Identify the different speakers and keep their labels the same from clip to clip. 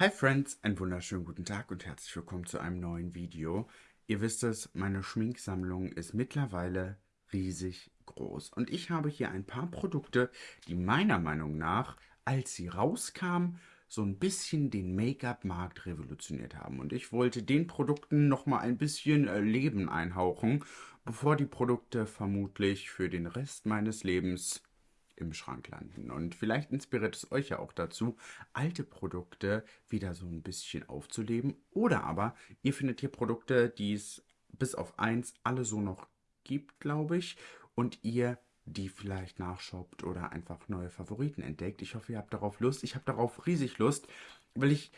Speaker 1: Hi Friends, einen wunderschönen guten Tag und herzlich willkommen zu einem neuen Video. Ihr wisst es, meine Schminksammlung ist mittlerweile riesig groß und ich habe hier ein paar Produkte, die meiner Meinung nach, als sie rauskamen, so ein bisschen den Make-up-Markt revolutioniert haben. Und ich wollte den Produkten nochmal ein bisschen äh, Leben einhauchen, bevor die Produkte vermutlich für den Rest meines Lebens im Schrank landen. Und vielleicht inspiriert es euch ja auch dazu, alte Produkte wieder so ein bisschen aufzuleben. Oder aber ihr findet hier Produkte, die es bis auf eins alle so noch gibt, glaube ich. Und ihr die vielleicht nachshoppt oder einfach neue Favoriten entdeckt. Ich hoffe, ihr habt darauf Lust. Ich habe darauf riesig Lust, weil ich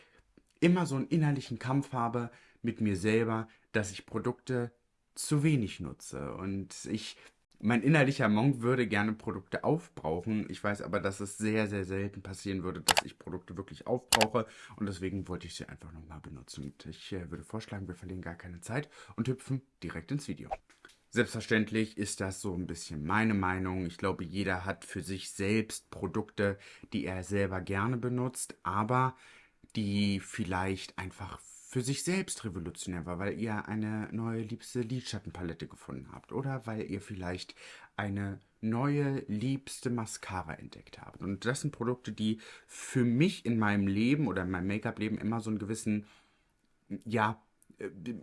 Speaker 1: immer so einen innerlichen Kampf habe mit mir selber, dass ich Produkte zu wenig nutze. Und ich mein innerlicher Monk würde gerne Produkte aufbrauchen. Ich weiß aber, dass es sehr, sehr selten passieren würde, dass ich Produkte wirklich aufbrauche. Und deswegen wollte ich sie einfach nochmal benutzen. Und ich äh, würde vorschlagen, wir verlieren gar keine Zeit und hüpfen direkt ins Video. Selbstverständlich ist das so ein bisschen meine Meinung. Ich glaube, jeder hat für sich selbst Produkte, die er selber gerne benutzt, aber die vielleicht einfach für sich selbst revolutionär war, weil ihr eine neue liebste Lidschattenpalette gefunden habt oder weil ihr vielleicht eine neue liebste Mascara entdeckt habt. Und das sind Produkte, die für mich in meinem Leben oder in meinem Make-up-Leben immer so einen gewissen, ja,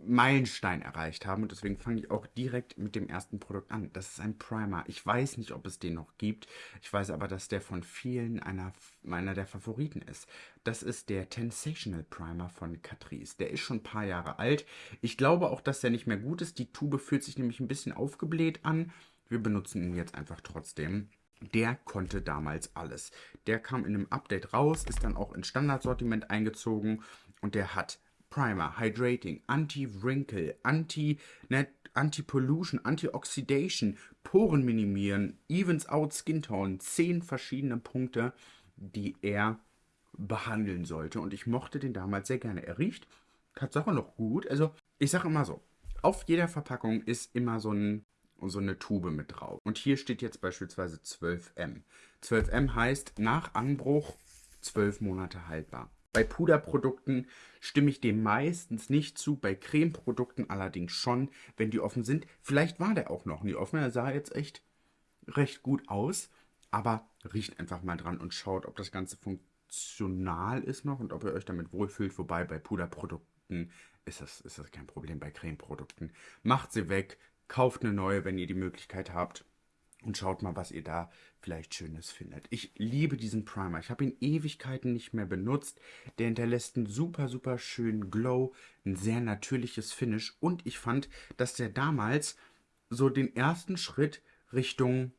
Speaker 1: Meilenstein erreicht haben und deswegen fange ich auch direkt mit dem ersten Produkt an. Das ist ein Primer. Ich weiß nicht, ob es den noch gibt. Ich weiß aber, dass der von vielen einer meiner der Favoriten ist. Das ist der Sensational Primer von Catrice. Der ist schon ein paar Jahre alt. Ich glaube auch, dass der nicht mehr gut ist. Die Tube fühlt sich nämlich ein bisschen aufgebläht an. Wir benutzen ihn jetzt einfach trotzdem. Der konnte damals alles. Der kam in einem Update raus, ist dann auch ins Standardsortiment eingezogen und der hat Primer, Hydrating, Anti-Wrinkle, Anti- Anti-Pollution, Anti-Oxidation, Poren minimieren, Evens Out Skin Tone, zehn verschiedene Punkte, die er behandeln sollte. Und ich mochte den damals sehr gerne. Er riecht Tatsache noch gut. Also, ich sage immer so, auf jeder Verpackung ist immer so, ein, so eine Tube mit drauf. Und hier steht jetzt beispielsweise 12M. 12M heißt nach Anbruch 12 Monate haltbar. Bei Puderprodukten stimme ich dem meistens nicht zu, bei Cremeprodukten allerdings schon, wenn die offen sind. Vielleicht war der auch noch nie offen, er sah jetzt echt recht gut aus, aber riecht einfach mal dran und schaut, ob das Ganze funktional ist noch und ob ihr euch damit wohlfühlt. Wobei bei Puderprodukten ist das, ist das kein Problem, bei Cremeprodukten. Macht sie weg, kauft eine neue, wenn ihr die Möglichkeit habt und schaut mal, was ihr da vielleicht Schönes findet. Ich liebe diesen Primer. Ich habe ihn Ewigkeiten nicht mehr benutzt. Der hinterlässt einen super, super schönen Glow, ein sehr natürliches Finish und ich fand, dass der damals so den ersten Schritt Richtung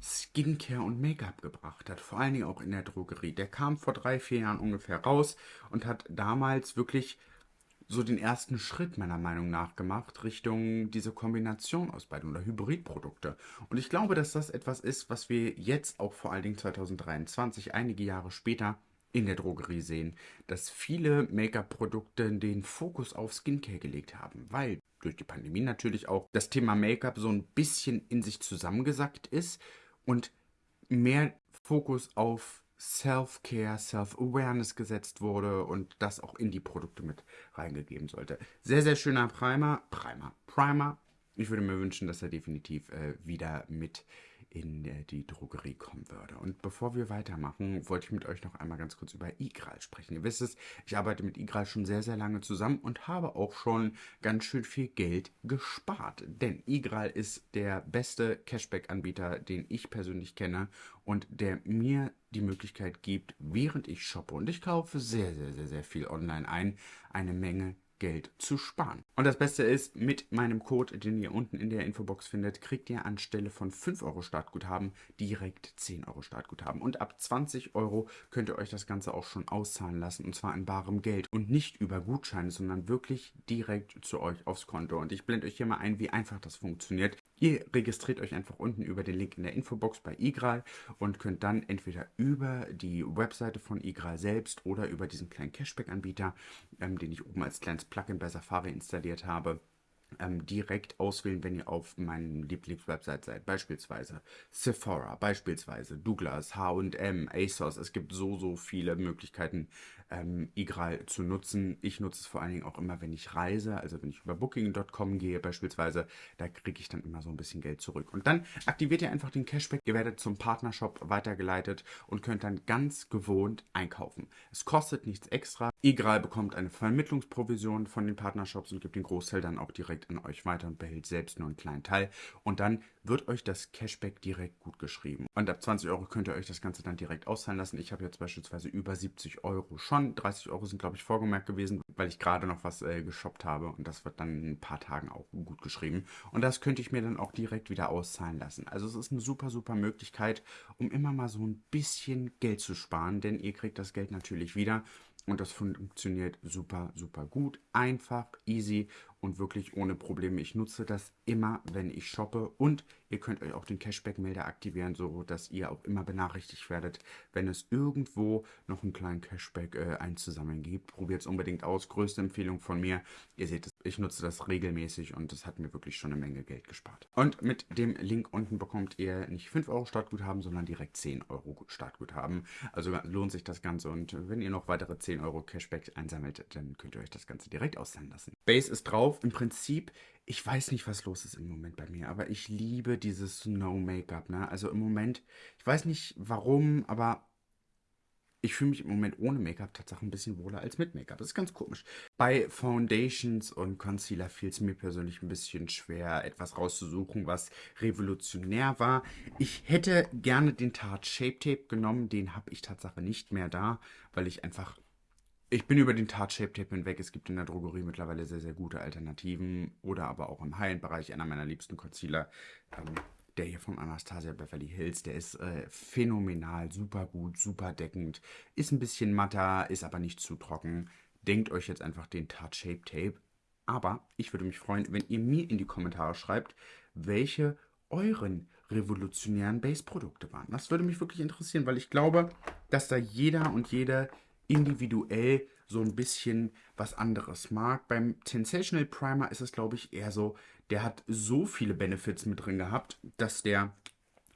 Speaker 1: Skincare und Make-up gebracht hat, vor allen Dingen auch in der Drogerie. Der kam vor drei, vier Jahren ungefähr raus und hat damals wirklich so den ersten Schritt meiner Meinung nach gemacht Richtung diese Kombination aus beiden oder Hybridprodukte. Und ich glaube, dass das etwas ist, was wir jetzt auch vor allen Dingen 2023, einige Jahre später, in der Drogerie sehen, dass viele Make-up-Produkte den Fokus auf Skincare gelegt haben, weil durch die Pandemie natürlich auch das Thema Make-up so ein bisschen in sich zusammengesackt ist und mehr Fokus auf Self-Care, Self-Awareness gesetzt wurde und das auch in die Produkte mit reingegeben sollte. Sehr, sehr schöner Primer. Primer. Primer. Ich würde mir wünschen, dass er definitiv äh, wieder mit in äh, die Drogerie kommen würde. Und bevor wir weitermachen, wollte ich mit euch noch einmal ganz kurz über Igral sprechen. Ihr wisst es, ich arbeite mit Igral schon sehr, sehr lange zusammen und habe auch schon ganz schön viel Geld gespart. Denn Igral ist der beste Cashback-Anbieter, den ich persönlich kenne und der mir die Möglichkeit gibt, während ich shoppe und ich kaufe sehr, sehr, sehr, sehr viel online ein, eine Menge Geld zu sparen. Und das Beste ist, mit meinem Code, den ihr unten in der Infobox findet, kriegt ihr anstelle von 5 Euro Startguthaben direkt 10 Euro Startguthaben. Und ab 20 Euro könnt ihr euch das Ganze auch schon auszahlen lassen und zwar in barem Geld und nicht über Gutscheine, sondern wirklich direkt zu euch aufs Konto. Und ich blende euch hier mal ein, wie einfach das funktioniert. Ihr registriert euch einfach unten über den Link in der Infobox bei Igral und könnt dann entweder über die Webseite von Igral selbst oder über diesen kleinen Cashback-Anbieter, ähm, den ich oben als kleines Plugin bei Safari installiert habe, ähm, direkt auswählen, wenn ihr auf meinen Lieblingswebsite seid. Beispielsweise Sephora, beispielsweise Douglas, H&M, ASOS. Es gibt so, so viele Möglichkeiten, ähm, Igral zu nutzen. Ich nutze es vor allen Dingen auch immer, wenn ich reise, also wenn ich über Booking.com gehe beispielsweise, da kriege ich dann immer so ein bisschen Geld zurück. Und dann aktiviert ihr einfach den Cashback, ihr werdet zum Partnershop weitergeleitet und könnt dann ganz gewohnt einkaufen. Es kostet nichts extra. Igral bekommt eine Vermittlungsprovision von den Partnershops und gibt den Großteil dann auch direkt an euch weiter und behält selbst nur einen kleinen Teil. Und dann wird euch das Cashback direkt gut geschrieben. Und ab 20 Euro könnt ihr euch das Ganze dann direkt auszahlen lassen. Ich habe jetzt beispielsweise über 70 Euro schon. 30 Euro sind, glaube ich, vorgemerkt gewesen, weil ich gerade noch was äh, geshoppt habe. Und das wird dann in ein paar Tagen auch gut geschrieben. Und das könnte ich mir dann auch direkt wieder auszahlen lassen. Also es ist eine super, super Möglichkeit, um immer mal so ein bisschen Geld zu sparen. Denn ihr kriegt das Geld natürlich wieder. Und das funktioniert super, super gut, einfach, easy und wirklich ohne Probleme. Ich nutze das immer, wenn ich shoppe und ihr könnt euch auch den Cashback-Melder aktivieren, so dass ihr auch immer benachrichtigt werdet, wenn es irgendwo noch einen kleinen Cashback äh, einzusammeln gibt. Probiert es unbedingt aus. Größte Empfehlung von mir. Ihr seht es, ich nutze das regelmäßig und das hat mir wirklich schon eine Menge Geld gespart. Und mit dem Link unten bekommt ihr nicht 5 Euro Startguthaben, sondern direkt 10 Euro Startguthaben. Also lohnt sich das Ganze und wenn ihr noch weitere 10 Euro Cashback einsammelt, dann könnt ihr euch das Ganze direkt auszahlen lassen. Base ist drauf auf. Im Prinzip, ich weiß nicht, was los ist im Moment bei mir, aber ich liebe dieses Snow-Make-up. Ne? Also im Moment, ich weiß nicht warum, aber ich fühle mich im Moment ohne Make-up tatsächlich ein bisschen wohler als mit Make-up. Das ist ganz komisch. Bei Foundations und Concealer fiel es mir persönlich ein bisschen schwer, etwas rauszusuchen, was revolutionär war. Ich hätte gerne den Tarte Shape Tape genommen. Den habe ich tatsächlich nicht mehr da, weil ich einfach ich bin über den Tarte Shape Tape hinweg. Es gibt in der Drogerie mittlerweile sehr, sehr gute Alternativen oder aber auch im High-End-Bereich einer meiner liebsten Concealer. Ähm, der hier von Anastasia Beverly Hills, der ist äh, phänomenal, super gut, super deckend, ist ein bisschen matter, ist aber nicht zu trocken. Denkt euch jetzt einfach den Tarte Shape Tape. Aber ich würde mich freuen, wenn ihr mir in die Kommentare schreibt, welche euren revolutionären Base-Produkte waren. Das würde mich wirklich interessieren, weil ich glaube, dass da jeder und jede individuell so ein bisschen was anderes mag. Beim Sensational Primer ist es, glaube ich, eher so, der hat so viele Benefits mit drin gehabt, dass der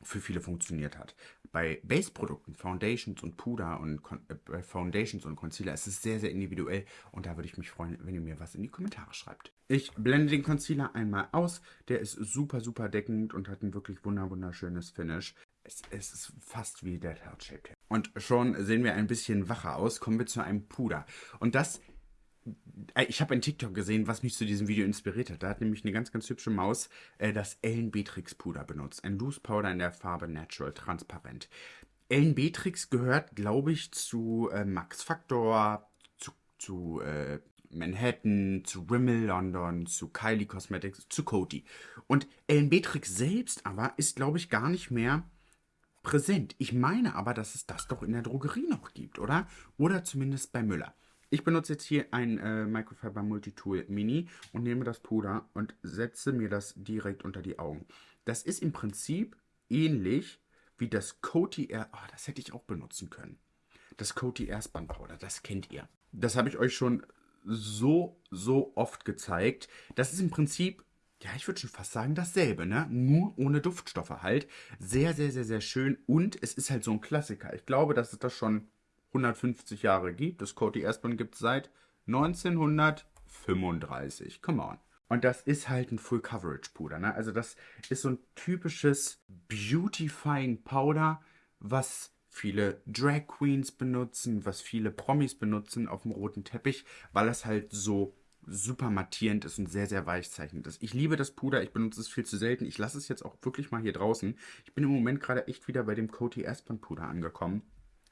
Speaker 1: für viele funktioniert hat. Bei Base-Produkten, Foundations und Puder und äh, Foundations und Concealer ist es sehr, sehr individuell und da würde ich mich freuen, wenn ihr mir was in die Kommentare schreibt. Ich blende den Concealer einmal aus. Der ist super, super deckend und hat ein wirklich wunderschönes Finish. Es, es ist fast wie der Heart Shape Und schon sehen wir ein bisschen wacher aus. Kommen wir zu einem Puder. Und das äh, ich habe ein TikTok gesehen, was mich zu diesem Video inspiriert hat. Da hat nämlich eine ganz, ganz hübsche Maus äh, das Ellen Beatrix Puder benutzt. Ein Loose Powder in der Farbe Natural Transparent. Ellen Beatrix gehört, glaube ich, zu äh, Max Factor, zu, zu äh, Manhattan, zu Rimmel London, zu Kylie Cosmetics, zu Coty. Und Ellen Beatrix selbst aber ist, glaube ich, gar nicht mehr präsent. Ich meine aber, dass es das doch in der Drogerie noch gibt, oder? Oder zumindest bei Müller. Ich benutze jetzt hier ein äh, Microfiber Multitool Mini und nehme das Puder und setze mir das direkt unter die Augen. Das ist im Prinzip ähnlich wie das Coty Air... Oh, das hätte ich auch benutzen können. Das Coty Airspan Powder, das kennt ihr. Das habe ich euch schon so, so oft gezeigt. Das ist im Prinzip ja, ich würde schon fast sagen dasselbe, ne? Nur ohne Duftstoffe halt. Sehr, sehr, sehr, sehr schön. Und es ist halt so ein Klassiker. Ich glaube, dass es das schon 150 Jahre gibt. Das Coty Aspirin gibt es seit 1935. Come on. Und das ist halt ein Full Coverage Puder, ne? Also das ist so ein typisches Beautifying Powder, was viele Drag Queens benutzen, was viele Promis benutzen auf dem roten Teppich, weil es halt so super mattierend ist und sehr, sehr weichzeichnend ist. Ich liebe das Puder, ich benutze es viel zu selten. Ich lasse es jetzt auch wirklich mal hier draußen. Ich bin im Moment gerade echt wieder bei dem Coty Aspen Puder angekommen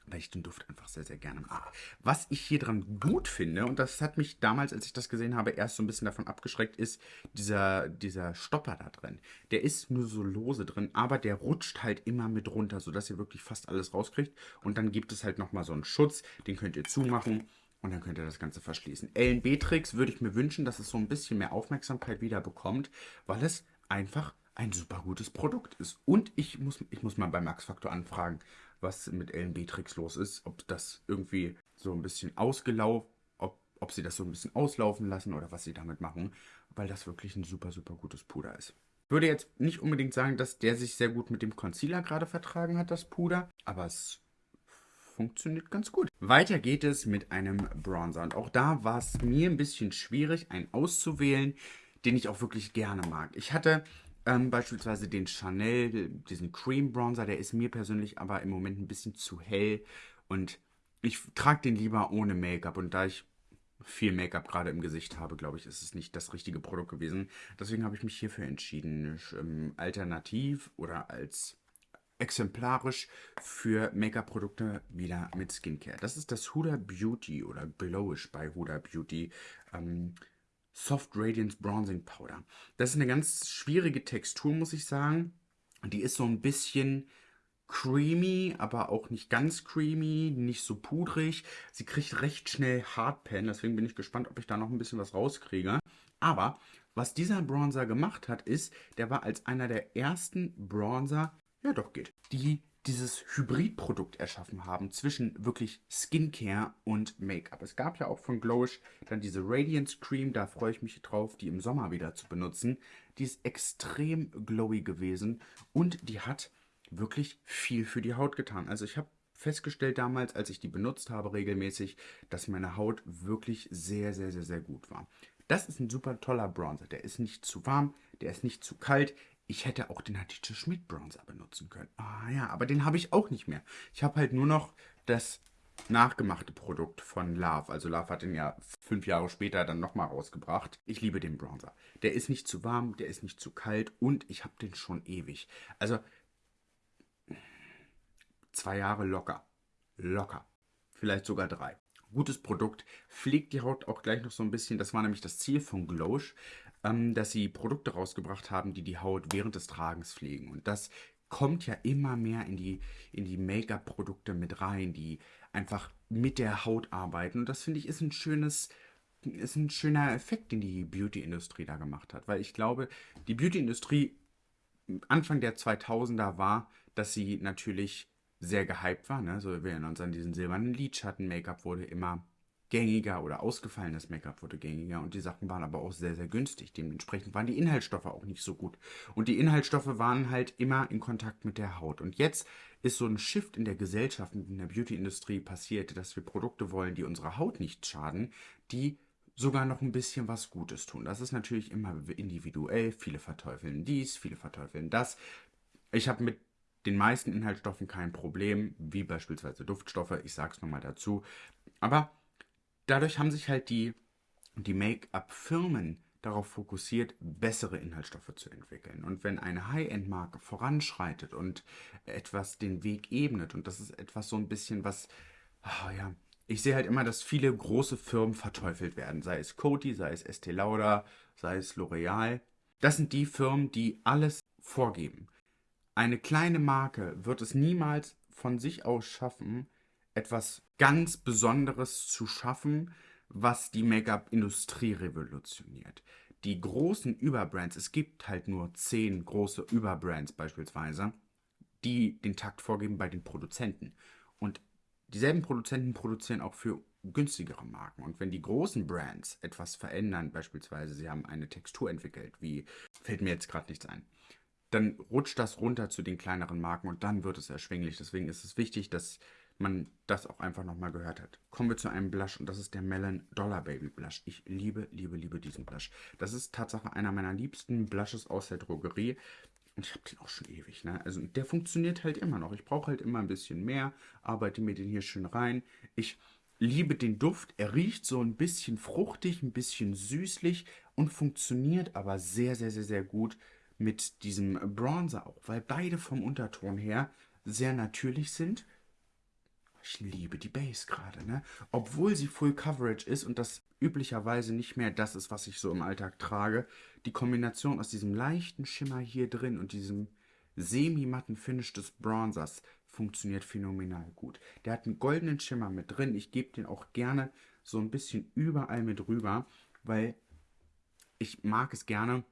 Speaker 1: weil ich den Duft einfach sehr, sehr gerne mag. Was ich hier dran gut finde, und das hat mich damals, als ich das gesehen habe, erst so ein bisschen davon abgeschreckt, ist dieser, dieser Stopper da drin. Der ist nur so lose drin, aber der rutscht halt immer mit runter, sodass ihr wirklich fast alles rauskriegt. Und dann gibt es halt nochmal so einen Schutz, den könnt ihr zumachen und dann könnt ihr das Ganze verschließen. Ellen Beatrix würde ich mir wünschen, dass es so ein bisschen mehr Aufmerksamkeit wieder bekommt, weil es einfach ein super gutes Produkt ist. Und ich muss, ich muss mal bei Max Factor anfragen, was mit Ellen Beatrix los ist. Ob das irgendwie so ein bisschen ausgelaufen, ob ob sie das so ein bisschen auslaufen lassen oder was sie damit machen, weil das wirklich ein super, super gutes Puder ist. Ich würde jetzt nicht unbedingt sagen, dass der sich sehr gut mit dem Concealer gerade vertragen hat, das Puder, aber es funktioniert ganz gut. Weiter geht es mit einem Bronzer und auch da war es mir ein bisschen schwierig, einen auszuwählen, den ich auch wirklich gerne mag. Ich hatte ähm, beispielsweise den Chanel, diesen Cream Bronzer, der ist mir persönlich aber im Moment ein bisschen zu hell und ich trage den lieber ohne Make-up und da ich viel Make-up gerade im Gesicht habe, glaube ich, ist es nicht das richtige Produkt gewesen. Deswegen habe ich mich hierfür entschieden, ähm, alternativ oder als exemplarisch für Make-up-Produkte wieder mit Skincare. Das ist das Huda Beauty oder Glowish bei Huda Beauty ähm, Soft Radiance Bronzing Powder. Das ist eine ganz schwierige Textur, muss ich sagen. Die ist so ein bisschen creamy, aber auch nicht ganz creamy, nicht so pudrig. Sie kriegt recht schnell Hardpan, deswegen bin ich gespannt, ob ich da noch ein bisschen was rauskriege. Aber was dieser Bronzer gemacht hat, ist, der war als einer der ersten Bronzer, ja doch geht, die dieses Hybridprodukt erschaffen haben zwischen wirklich Skincare und Make-up. Es gab ja auch von Glowish dann diese Radiance Cream, da freue ich mich drauf, die im Sommer wieder zu benutzen. Die ist extrem glowy gewesen und die hat wirklich viel für die Haut getan. Also ich habe festgestellt damals, als ich die benutzt habe regelmäßig, dass meine Haut wirklich sehr, sehr, sehr, sehr gut war. Das ist ein super toller Bronzer. Der ist nicht zu warm, der ist nicht zu kalt. Ich hätte auch den Hatice Schmidt Bronzer benutzen können. Ah ja, aber den habe ich auch nicht mehr. Ich habe halt nur noch das nachgemachte Produkt von Love. Also Love hat den ja fünf Jahre später dann nochmal rausgebracht. Ich liebe den Bronzer. Der ist nicht zu warm, der ist nicht zu kalt und ich habe den schon ewig. Also Zwei Jahre locker. Locker. Vielleicht sogar drei. Gutes Produkt. Pflegt die Haut auch gleich noch so ein bisschen. Das war nämlich das Ziel von Glosh, ähm, dass sie Produkte rausgebracht haben, die die Haut während des Tragens pflegen. Und das kommt ja immer mehr in die, in die Make-up-Produkte mit rein, die einfach mit der Haut arbeiten. Und das finde ich ist ein schönes, ist ein schöner Effekt, den die Beauty-Industrie da gemacht hat. Weil ich glaube, die Beauty-Industrie Anfang der 2000er war, dass sie natürlich sehr gehypt war. Ne? So, wir erinnern uns an diesen silbernen Lidschatten. Make-up wurde immer gängiger oder ausgefallenes Make-up wurde gängiger und die Sachen waren aber auch sehr, sehr günstig. Dementsprechend waren die Inhaltsstoffe auch nicht so gut. Und die Inhaltsstoffe waren halt immer in Kontakt mit der Haut. Und jetzt ist so ein Shift in der Gesellschaft und in der Beauty-Industrie passiert, dass wir Produkte wollen, die unserer Haut nicht schaden, die sogar noch ein bisschen was Gutes tun. Das ist natürlich immer individuell. Viele verteufeln dies, viele verteufeln das. Ich habe mit den meisten Inhaltsstoffen kein Problem, wie beispielsweise Duftstoffe, ich sag's nochmal dazu. Aber dadurch haben sich halt die, die Make-up-Firmen darauf fokussiert, bessere Inhaltsstoffe zu entwickeln. Und wenn eine High-End-Marke voranschreitet und etwas den Weg ebnet, und das ist etwas so ein bisschen was, oh ja, ich sehe halt immer, dass viele große Firmen verteufelt werden, sei es Coty, sei es Estee Lauder, sei es L'Oreal. Das sind die Firmen, die alles vorgeben. Eine kleine Marke wird es niemals von sich aus schaffen, etwas ganz Besonderes zu schaffen, was die Make-up-Industrie revolutioniert. Die großen Überbrands, es gibt halt nur zehn große Überbrands beispielsweise, die den Takt vorgeben bei den Produzenten. Und dieselben Produzenten produzieren auch für günstigere Marken. Und wenn die großen Brands etwas verändern, beispielsweise sie haben eine Textur entwickelt, wie fällt mir jetzt gerade nichts ein, dann rutscht das runter zu den kleineren Marken und dann wird es erschwinglich. Deswegen ist es wichtig, dass man das auch einfach nochmal gehört hat. Kommen wir zu einem Blush und das ist der Melon Dollar Baby Blush. Ich liebe, liebe, liebe diesen Blush. Das ist Tatsache einer meiner liebsten Blushes aus der Drogerie. Und ich habe den auch schon ewig, ne? Also der funktioniert halt immer noch. Ich brauche halt immer ein bisschen mehr, arbeite mir den hier schön rein. Ich liebe den Duft. Er riecht so ein bisschen fruchtig, ein bisschen süßlich und funktioniert aber sehr, sehr, sehr, sehr gut mit diesem Bronzer auch, weil beide vom Unterton her sehr natürlich sind. Ich liebe die Base gerade, ne? Obwohl sie Full Coverage ist und das üblicherweise nicht mehr das ist, was ich so im Alltag trage. Die Kombination aus diesem leichten Schimmer hier drin und diesem semi-matten Finish des Bronzers funktioniert phänomenal gut. Der hat einen goldenen Schimmer mit drin. Ich gebe den auch gerne so ein bisschen überall mit rüber, weil ich mag es gerne,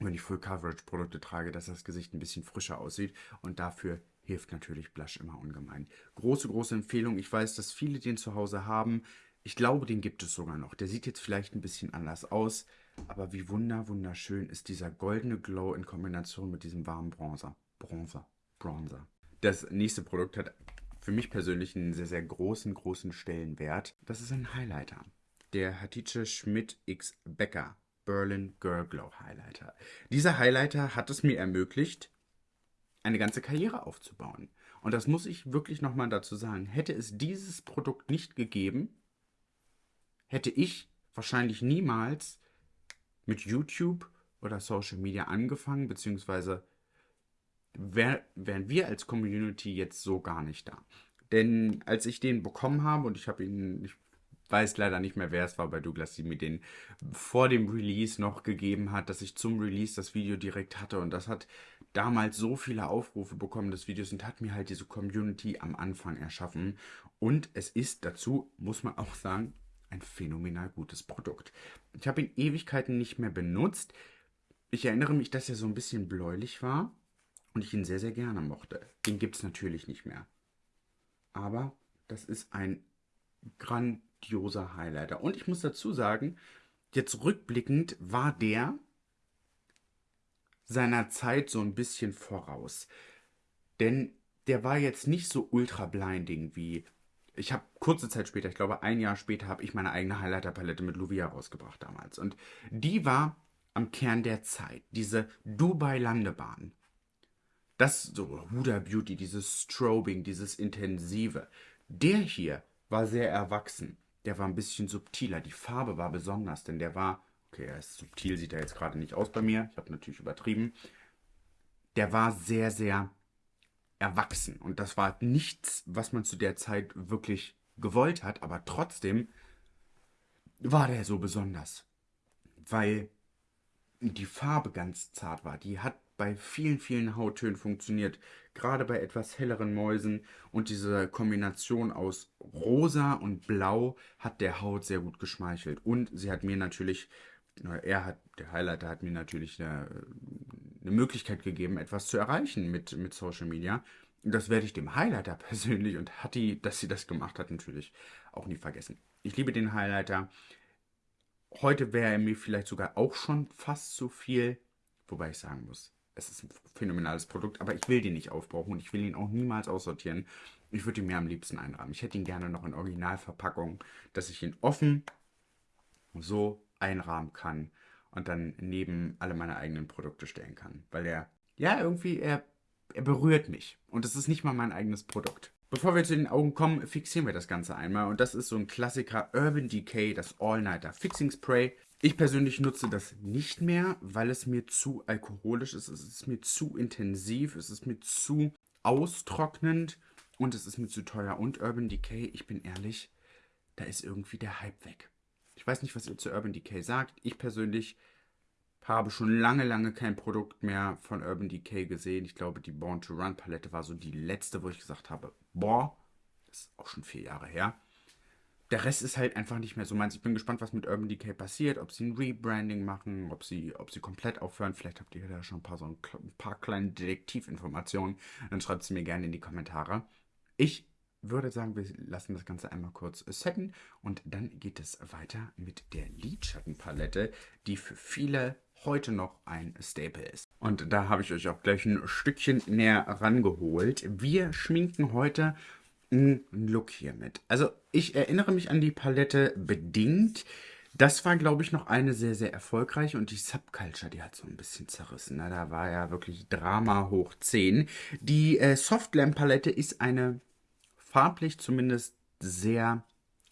Speaker 1: wenn ich Full Coverage Produkte trage, dass das Gesicht ein bisschen frischer aussieht und dafür hilft natürlich Blush immer ungemein. Große, große Empfehlung. Ich weiß, dass viele den zu Hause haben. Ich glaube, den gibt es sogar noch. Der sieht jetzt vielleicht ein bisschen anders aus, aber wie wunder, wunderschön ist dieser goldene Glow in Kombination mit diesem warmen Bronzer. Bronzer. Bronzer. Das nächste Produkt hat für mich persönlich einen sehr, sehr großen, großen Stellenwert. Das ist ein Highlighter. Der Hatice Schmidt X Becker Berlin Girl Glow Highlighter. Dieser Highlighter hat es mir ermöglicht, eine ganze Karriere aufzubauen. Und das muss ich wirklich nochmal dazu sagen. Hätte es dieses Produkt nicht gegeben, hätte ich wahrscheinlich niemals mit YouTube oder Social Media angefangen, beziehungsweise wär, wären wir als Community jetzt so gar nicht da. Denn als ich den bekommen habe und ich habe ihn, ich weiß leider nicht mehr, wer es war bei Douglas, die mir den vor dem Release noch gegeben hat, dass ich zum Release das Video direkt hatte und das hat damals so viele Aufrufe bekommen, das Videos und hat mir halt diese Community am Anfang erschaffen und es ist dazu, muss man auch sagen, ein phänomenal gutes Produkt. Ich habe ihn Ewigkeiten nicht mehr benutzt. Ich erinnere mich, dass er so ein bisschen bläulich war und ich ihn sehr, sehr gerne mochte. Den gibt es natürlich nicht mehr. Aber das ist ein grandioser Highlighter. Und ich muss dazu sagen, jetzt rückblickend war der seiner Zeit so ein bisschen voraus. Denn der war jetzt nicht so ultra blinding wie. Ich habe kurze Zeit später, ich glaube ein Jahr später, habe ich meine eigene Highlighter-Palette mit Luvia rausgebracht damals. Und die war am Kern der Zeit. Diese Dubai-Landebahn. Das so Huda Beauty, dieses Strobing, dieses Intensive. Der hier war sehr erwachsen. Der war ein bisschen subtiler. Die Farbe war besonders, denn der war, okay, er ist subtil, sieht er jetzt gerade nicht aus bei mir. Ich habe natürlich übertrieben. Der war sehr, sehr erwachsen. Und das war nichts, was man zu der Zeit wirklich gewollt hat, aber trotzdem war der so besonders. Weil die Farbe ganz zart war. Die hat bei vielen, vielen Hauttönen funktioniert. Gerade bei etwas helleren Mäusen. Und diese Kombination aus rosa und blau hat der Haut sehr gut geschmeichelt. Und sie hat mir natürlich, er hat, der Highlighter hat mir natürlich eine, eine Möglichkeit gegeben, etwas zu erreichen mit, mit Social Media. Das werde ich dem Highlighter persönlich und Hattie, dass sie das gemacht hat, natürlich auch nie vergessen. Ich liebe den Highlighter. Heute wäre er mir vielleicht sogar auch schon fast zu viel, wobei ich sagen muss, es ist ein phänomenales Produkt, aber ich will den nicht aufbrauchen und ich will ihn auch niemals aussortieren. Ich würde ihn mir am liebsten einrahmen. Ich hätte ihn gerne noch in Originalverpackung, dass ich ihn offen so einrahmen kann und dann neben alle meine eigenen Produkte stellen kann. Weil er, ja, irgendwie, er, er berührt mich. Und es ist nicht mal mein eigenes Produkt. Bevor wir zu den Augen kommen, fixieren wir das Ganze einmal. Und das ist so ein Klassiker Urban Decay, das All-Nighter Fixing Spray. Ich persönlich nutze das nicht mehr, weil es mir zu alkoholisch ist. Es ist mir zu intensiv, es ist mir zu austrocknend und es ist mir zu teuer. Und Urban Decay, ich bin ehrlich, da ist irgendwie der Hype weg. Ich weiß nicht, was ihr zu Urban Decay sagt. Ich persönlich habe schon lange, lange kein Produkt mehr von Urban Decay gesehen. Ich glaube, die Born to Run Palette war so die letzte, wo ich gesagt habe, boah, das ist auch schon vier Jahre her der Rest ist halt einfach nicht mehr so meins. Ich bin gespannt, was mit Urban Decay passiert, ob sie ein Rebranding machen, ob sie, ob sie komplett aufhören. Vielleicht habt ihr da schon ein paar, so ein, ein paar kleine Detektivinformationen. Dann schreibt sie mir gerne in die Kommentare. Ich würde sagen, wir lassen das Ganze einmal kurz setten und dann geht es weiter mit der Lidschattenpalette, die für viele heute noch ein Staple ist. Und da habe ich euch auch gleich ein Stückchen näher rangeholt. Wir schminken heute einen Look hier mit. Also ich erinnere mich an die Palette bedingt. Das war, glaube ich, noch eine sehr, sehr erfolgreiche und die Subculture, die hat so ein bisschen zerrissen. Ne? Da war ja wirklich Drama hoch 10. Die äh, Softlamp-Palette ist eine farblich zumindest sehr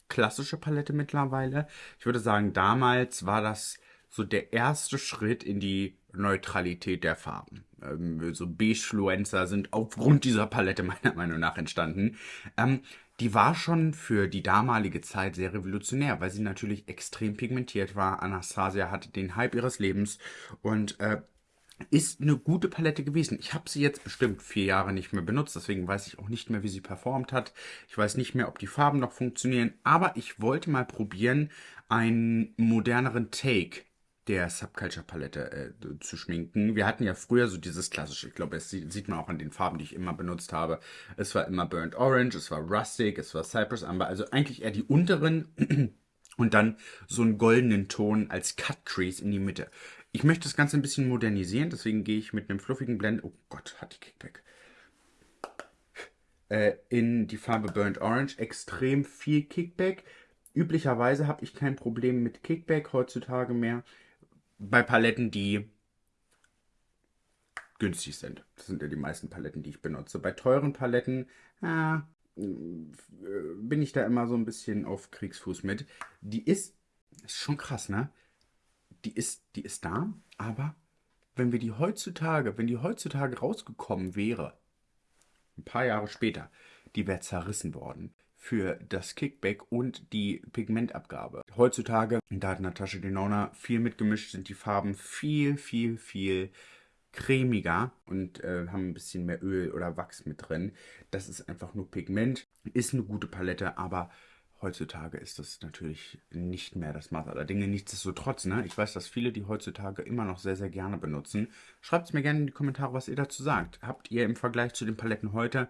Speaker 1: klassische Palette mittlerweile. Ich würde sagen, damals war das so der erste Schritt in die Neutralität der Farben. Ähm, so Beige-Fluencer sind aufgrund dieser Palette meiner Meinung nach entstanden. Ähm, die war schon für die damalige Zeit sehr revolutionär, weil sie natürlich extrem pigmentiert war. Anastasia hatte den Hype ihres Lebens und äh, ist eine gute Palette gewesen. Ich habe sie jetzt bestimmt vier Jahre nicht mehr benutzt, deswegen weiß ich auch nicht mehr, wie sie performt hat. Ich weiß nicht mehr, ob die Farben noch funktionieren, aber ich wollte mal probieren, einen moderneren Take der Subculture-Palette äh, zu schminken. Wir hatten ja früher so dieses klassische, ich glaube, sieht, sieht man auch an den Farben, die ich immer benutzt habe. Es war immer Burnt Orange, es war Rustic, es war Cypress Amber, also eigentlich eher die unteren und dann so einen goldenen Ton als Cut Crease in die Mitte. Ich möchte das Ganze ein bisschen modernisieren, deswegen gehe ich mit einem fluffigen Blend, oh Gott, hat die Kickback, äh, in die Farbe Burnt Orange, extrem viel Kickback. Üblicherweise habe ich kein Problem mit Kickback heutzutage mehr bei Paletten, die günstig sind. Das sind ja die meisten Paletten, die ich benutze. Bei teuren Paletten äh, bin ich da immer so ein bisschen auf Kriegsfuß mit. Die ist, ist schon krass, ne? Die ist, die ist da, aber wenn wir die heutzutage, wenn die heutzutage rausgekommen wäre, ein paar Jahre später, die wäre zerrissen worden für das Kickback und die Pigmentabgabe. Heutzutage, da hat Natascha Denona viel mitgemischt, sind die Farben viel, viel, viel cremiger und äh, haben ein bisschen mehr Öl oder Wachs mit drin. Das ist einfach nur Pigment, ist eine gute Palette, aber heutzutage ist das natürlich nicht mehr das Maß aller Dinge. Nichtsdestotrotz, ne? ich weiß, dass viele die heutzutage immer noch sehr, sehr gerne benutzen. Schreibt es mir gerne in die Kommentare, was ihr dazu sagt. Habt ihr im Vergleich zu den Paletten heute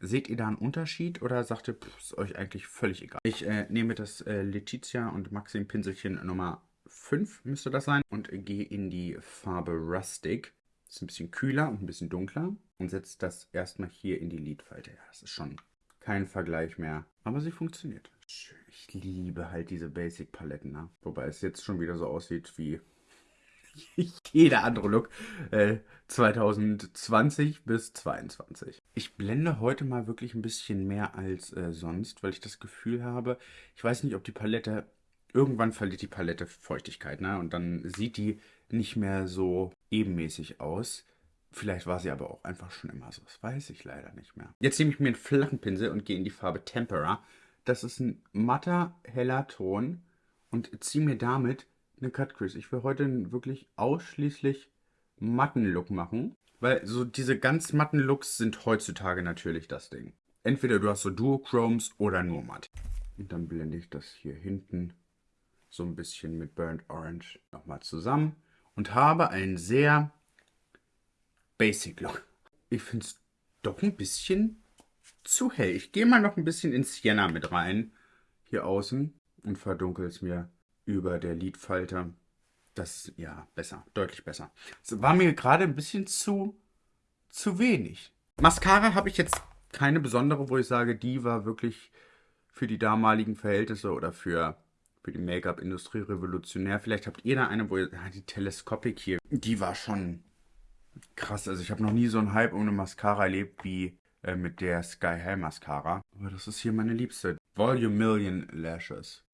Speaker 1: Seht ihr da einen Unterschied oder sagt ihr, pff, ist euch eigentlich völlig egal? Ich äh, nehme das äh, Letizia und Maxim Pinselchen Nummer 5 müsste das sein und gehe in die Farbe Rustic. Ist ein bisschen kühler und ein bisschen dunkler und setze das erstmal hier in die Lidfalte. Ja, das ist schon kein Vergleich mehr, aber sie funktioniert. Ich liebe halt diese Basic-Paletten, ne? wobei es jetzt schon wieder so aussieht wie jeder andere Look äh, 2020 bis 2022. Ich blende heute mal wirklich ein bisschen mehr als äh, sonst, weil ich das Gefühl habe, ich weiß nicht, ob die Palette, irgendwann verliert die Palette Feuchtigkeit, ne? Und dann sieht die nicht mehr so ebenmäßig aus. Vielleicht war sie aber auch einfach schon immer so. Das weiß ich leider nicht mehr. Jetzt nehme ich mir einen flachen Pinsel und gehe in die Farbe Tempera. Das ist ein matter, heller Ton und ziehe mir damit eine Cut Crease. Ich will heute einen wirklich ausschließlich matten Look machen. Weil so diese ganz matten Looks sind heutzutage natürlich das Ding. Entweder du hast so Duochromes oder nur matt. Und dann blende ich das hier hinten so ein bisschen mit Burnt Orange nochmal zusammen. Und habe einen sehr Basic Look. Ich finde es doch ein bisschen zu hell. Ich gehe mal noch ein bisschen in Sienna mit rein. Hier außen. Und verdunkel es mir über der Lidfalte. Das, ja, besser, deutlich besser. Es war mir gerade ein bisschen zu, zu wenig. Mascara habe ich jetzt keine besondere, wo ich sage, die war wirklich für die damaligen Verhältnisse oder für, für die Make-up-Industrie revolutionär. Vielleicht habt ihr da eine, wo ihr, ah, die Teleskopik hier, die war schon krass. Also ich habe noch nie so einen Hype eine Mascara erlebt wie äh, mit der Sky High Mascara. Aber das ist hier meine liebste. Volume Million Lashes.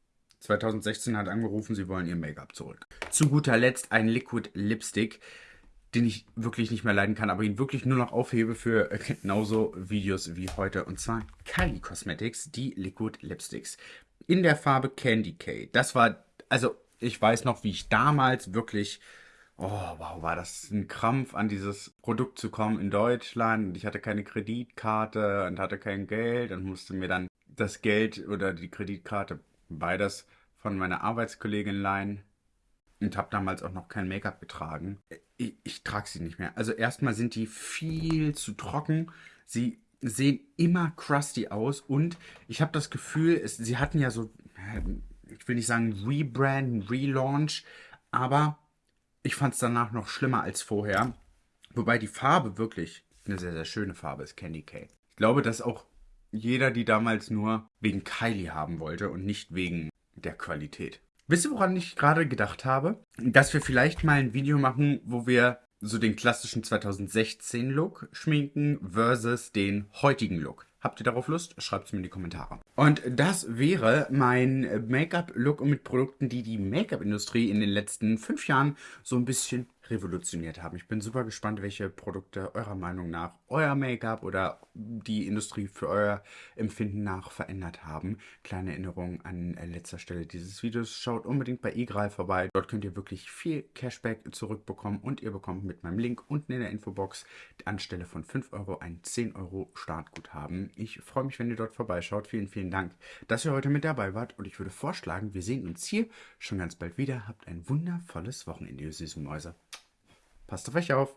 Speaker 1: 2016 hat angerufen, sie wollen ihr Make-up zurück. Zu guter Letzt ein Liquid Lipstick, den ich wirklich nicht mehr leiden kann, aber ihn wirklich nur noch aufhebe für genauso Videos wie heute. Und zwar Kylie Cosmetics, die Liquid Lipsticks. In der Farbe Candy K. Das war, also ich weiß noch, wie ich damals wirklich Oh, wow, war das ein Krampf, an dieses Produkt zu kommen in Deutschland. Ich hatte keine Kreditkarte und hatte kein Geld und musste mir dann das Geld oder die Kreditkarte beides von meiner Arbeitskollegin leihen und habe damals auch noch kein Make-up getragen. Ich, ich trage sie nicht mehr. Also erstmal sind die viel zu trocken. Sie sehen immer crusty aus und ich habe das Gefühl, es, sie hatten ja so, ich will nicht sagen Rebrand, Relaunch, aber ich fand es danach noch schlimmer als vorher. Wobei die Farbe wirklich eine sehr, sehr schöne Farbe ist, Candy K. Ich glaube, dass auch jeder die damals nur wegen Kylie haben wollte und nicht wegen der Qualität. Wisst ihr, woran ich gerade gedacht habe? Dass wir vielleicht mal ein Video machen, wo wir so den klassischen 2016 Look schminken versus den heutigen Look. Habt ihr darauf Lust? Schreibt es mir in die Kommentare. Und das wäre mein Make-up-Look mit Produkten, die die Make-up-Industrie in den letzten fünf Jahren so ein bisschen revolutioniert haben. Ich bin super gespannt, welche Produkte eurer Meinung nach euer Make-up oder die Industrie für euer Empfinden nach verändert haben. Kleine Erinnerung an äh, letzter Stelle dieses Videos. Schaut unbedingt bei eGral vorbei. Dort könnt ihr wirklich viel Cashback zurückbekommen und ihr bekommt mit meinem Link unten in der Infobox anstelle von 5 Euro ein 10 Euro Startguthaben. Ich freue mich, wenn ihr dort vorbeischaut. Vielen, vielen Dank, dass ihr heute mit dabei wart und ich würde vorschlagen, wir sehen uns hier schon ganz bald wieder. Habt ein wundervolles Wochenende, ihr süßen Mäuse. Passt auf euch auf.